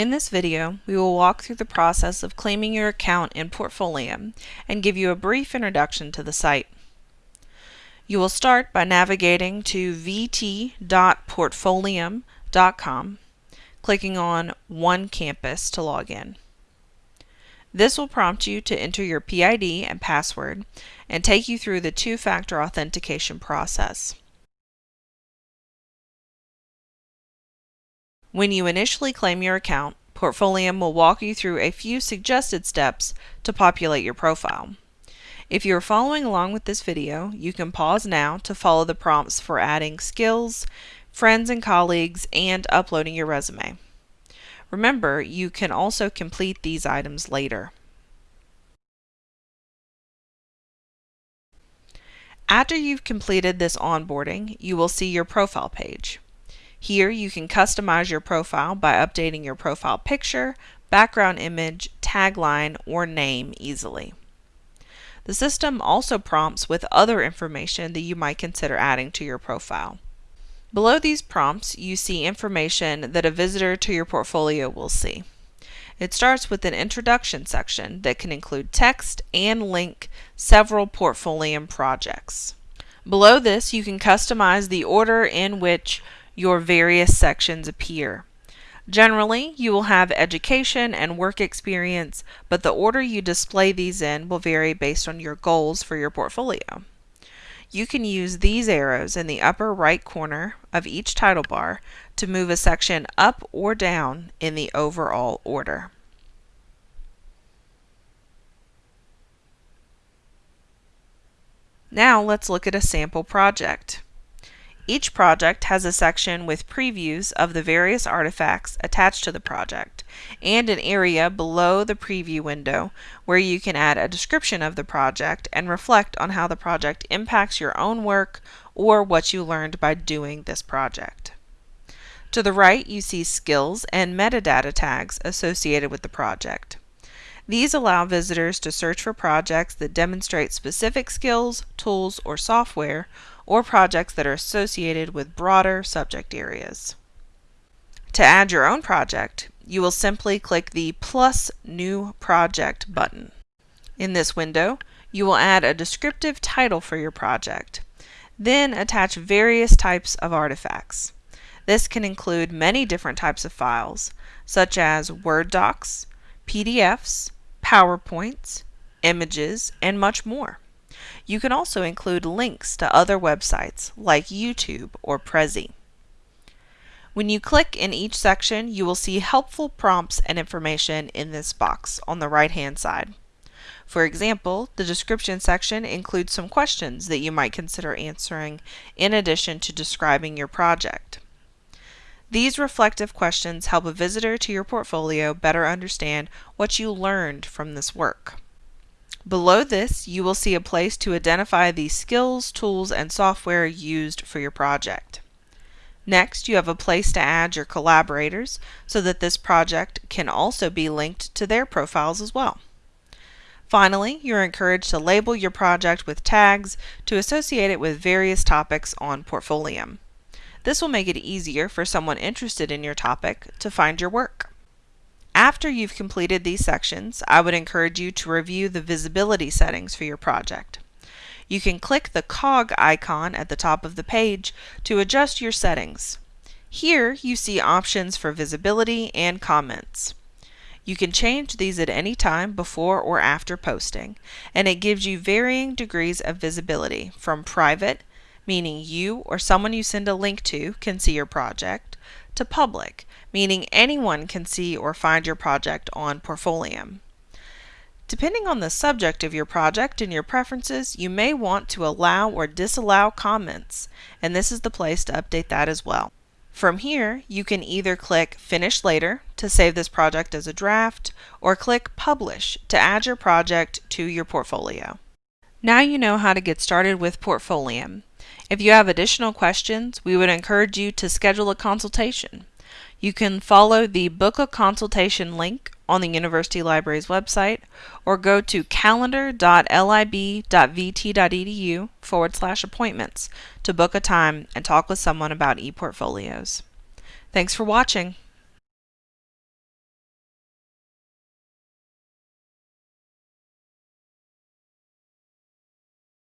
In this video, we will walk through the process of claiming your account in Portfolium and give you a brief introduction to the site. You will start by navigating to vt.portfolium.com, clicking on One Campus to log in. This will prompt you to enter your PID and password and take you through the two-factor authentication process. When you initially claim your account, Portfolium will walk you through a few suggested steps to populate your profile. If you are following along with this video, you can pause now to follow the prompts for adding skills, friends and colleagues, and uploading your resume. Remember, you can also complete these items later. After you've completed this onboarding, you will see your profile page. Here you can customize your profile by updating your profile picture, background image, tagline, or name easily. The system also prompts with other information that you might consider adding to your profile. Below these prompts, you see information that a visitor to your portfolio will see. It starts with an introduction section that can include text and link several Portfolium projects. Below this, you can customize the order in which your various sections appear. Generally, you will have education and work experience, but the order you display these in will vary based on your goals for your portfolio. You can use these arrows in the upper right corner of each title bar to move a section up or down in the overall order. Now let's look at a sample project. Each project has a section with previews of the various artifacts attached to the project and an area below the preview window where you can add a description of the project and reflect on how the project impacts your own work or what you learned by doing this project. To the right, you see skills and metadata tags associated with the project. These allow visitors to search for projects that demonstrate specific skills, tools, or software or projects that are associated with broader subject areas. To add your own project, you will simply click the plus new project button. In this window, you will add a descriptive title for your project. Then attach various types of artifacts. This can include many different types of files, such as Word docs, PDFs, PowerPoints, images, and much more. You can also include links to other websites like YouTube or Prezi. When you click in each section, you will see helpful prompts and information in this box on the right hand side. For example, the description section includes some questions that you might consider answering in addition to describing your project. These reflective questions help a visitor to your portfolio better understand what you learned from this work. Below this, you will see a place to identify the skills, tools, and software used for your project. Next, you have a place to add your collaborators so that this project can also be linked to their profiles as well. Finally, you're encouraged to label your project with tags to associate it with various topics on Portfolium. This will make it easier for someone interested in your topic to find your work. After you've completed these sections, I would encourage you to review the visibility settings for your project. You can click the cog icon at the top of the page to adjust your settings. Here you see options for visibility and comments. You can change these at any time before or after posting, and it gives you varying degrees of visibility from private, meaning you or someone you send a link to can see your project, to public, meaning anyone can see or find your project on Portfolium. Depending on the subject of your project and your preferences, you may want to allow or disallow comments, and this is the place to update that as well. From here, you can either click Finish Later to save this project as a draft, or click Publish to add your project to your portfolio. Now you know how to get started with Portfolium. If you have additional questions, we would encourage you to schedule a consultation. You can follow the Book a Consultation link on the University Library's website or go to calendar.lib.vt.edu forward slash appointments to book a time and talk with someone about ePortfolios. Thanks for watching.